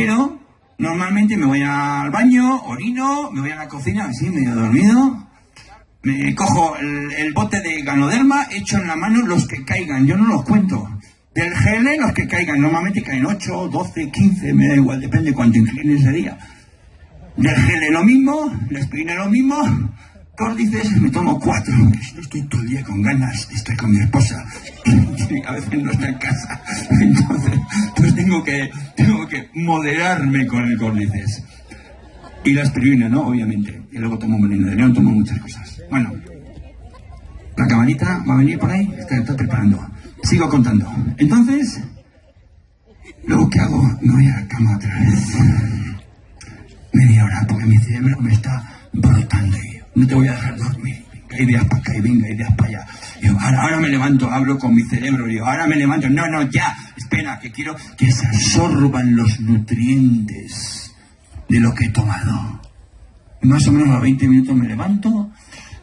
Pero normalmente me voy al baño, orino, me voy a la cocina, así medio dormido. Me cojo el, bote de ganoderma, echo en la mano los que caigan, yo no los cuento. Del GL los que caigan, normalmente caen 8, 12, 15, me da igual, depende cuánto incline ese día. Del GL lo mismo, les aspirina lo mismo, córdices me tomo cuatro, estoy todo el día con ganas, estoy con mi esposa, a veces no está en casa, entonces pues tengo que, tengo que moderarme con el córdices. Y la aspirina, ¿no? Obviamente. Y luego tomo veneno de león, tomo muchas cosas. Bueno, la camarita va a venir por ahí, está, está preparando. Sigo contando. Entonces, luego que hago, me voy a la cama otra vez. Media hora, porque mi cerebro me está brotando no te voy a dejar dormir. Ideas para acá y venga, ideas para allá. Yo, ahora, ahora me levanto, hablo con mi cerebro, digo, ahora me levanto, no, no, ya, espera, que quiero que se absorban los nutrientes de lo que he tomado. Más o menos a 20 minutos me levanto,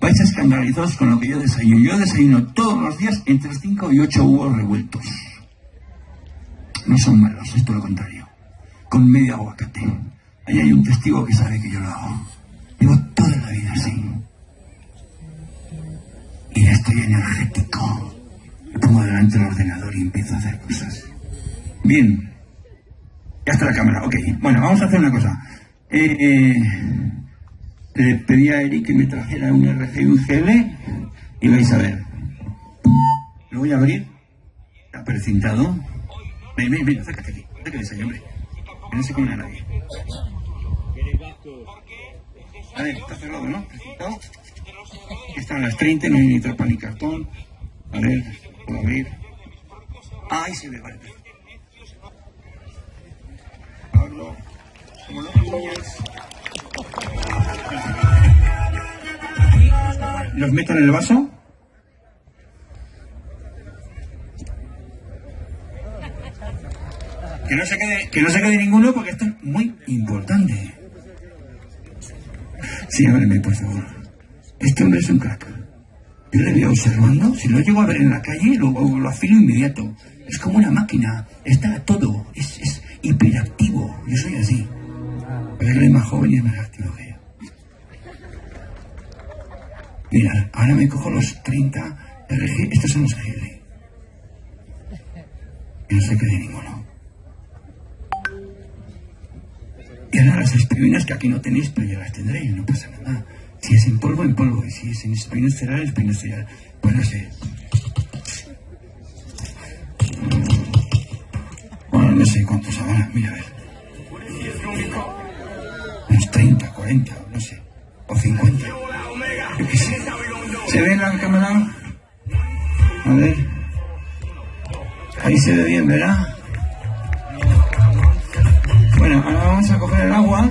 vais a escandalizados con lo que yo desayuno. Yo desayuno todos los días entre 5 y 8 huevos revueltos. No son malos, es todo lo contrario. Con medio aguacate. Ahí hay un testigo que sabe que yo lo hago. Llevo toda la vida así. Y ya estoy energético. Me pongo delante del ordenador y empiezo a hacer cosas. Bien. Ya está la cámara, ok. Bueno, vamos a hacer una cosa. Eh, eh, le pedí a Eric que me trajera un RG y un y vais a ver. Lo voy a abrir. Está precintado. Ven, ven, ven, acércate aquí. Acércate ahí, hombre. Que no se come a nadie. A ver, está cerrado, ¿no? Precintado. Están las 30, no hay ni trampa ni cartón. A ver, puedo abrir. Ah, ahí se ve, vale. Como los niños. Los meto en el vaso. Que no se quede, que no se quede ninguno porque esto es muy importante. Sí, ábreme, por favor. Este hombre es un crack. Yo le veo observando, si lo llego a ver en la calle, lo, lo afilo inmediato. Es como una máquina, está todo, es, es hiperactivo. Más joven y es más activo que yo. Mira, ahora me cojo los 30 RG, estos son los GL. Y no se quede ninguno. Y ahora las aspirinas que aquí no tenéis, pero ya las tendréis, no pasa nada. Si es en polvo, en polvo. Y si es en espinos cereales, espinos cereales. Pues no sé. Bueno, no sé cuántos habrá. Mira, a ver. Unos 30, 40, no sé. O 50. Yo qué sé. ¿Se ve en la cámara? A ver. Ahí se ve bien, ¿verdad? Bueno, ahora vamos a coger el agua.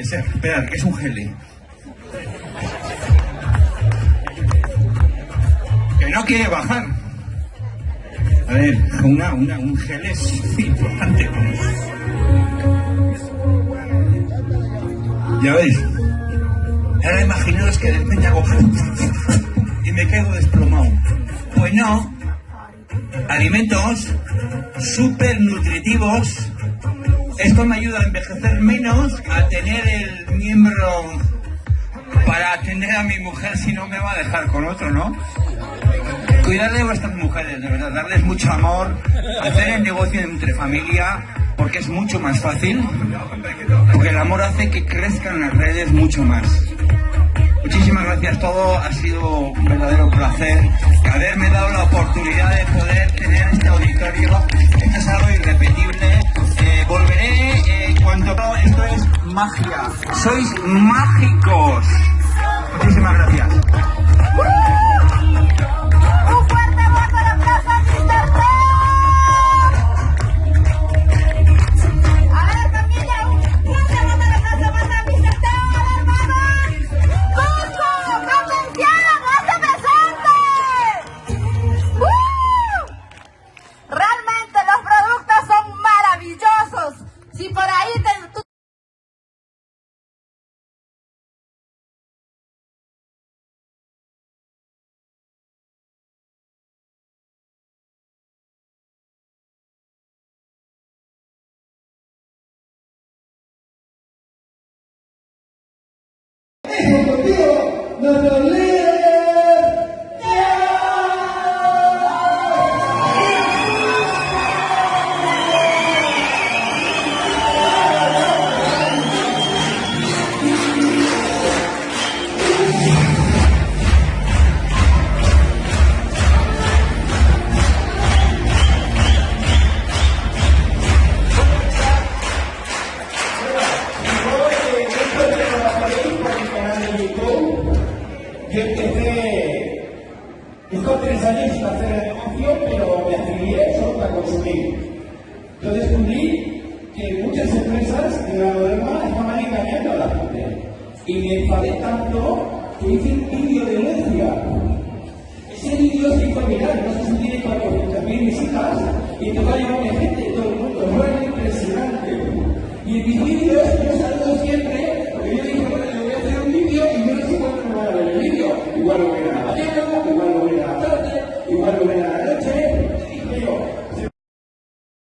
Esperad, que es un gel. Que no quiere bajar. A ver, una, una, un gel es importante. Ya veis. Ahora imaginaos que de repente hago y me quedo desplomado. Pues no. Alimentos súper nutritivos. Esto me ayuda a envejecer menos, a tener el miembro para atender a mi mujer si no me va a dejar con otro, ¿no? cuidar de vuestras mujeres, de verdad, darles mucho amor, hacer el negocio entre familia, porque es mucho más fácil, porque el amor hace que crezcan las redes mucho más. Muchísimas gracias, todo ha sido un verdadero placer haberme dado la oportunidad de poder tener este auditorio. Magia. Sois mágicos. Muchísimas gracias. Nuestro líder. Yo con tres años sin hacer el negocio, pero me afilié solo para consumir. Yo descubrí que muchas empresas de la moderna estaban engañando a la gente. Y me enfadé tanto que hice un vídeo de denuncia. Ese vídeo se hizo viral, no sé si tiene 400.000 visitas, y empezó a llevarme gente de todo el mundo.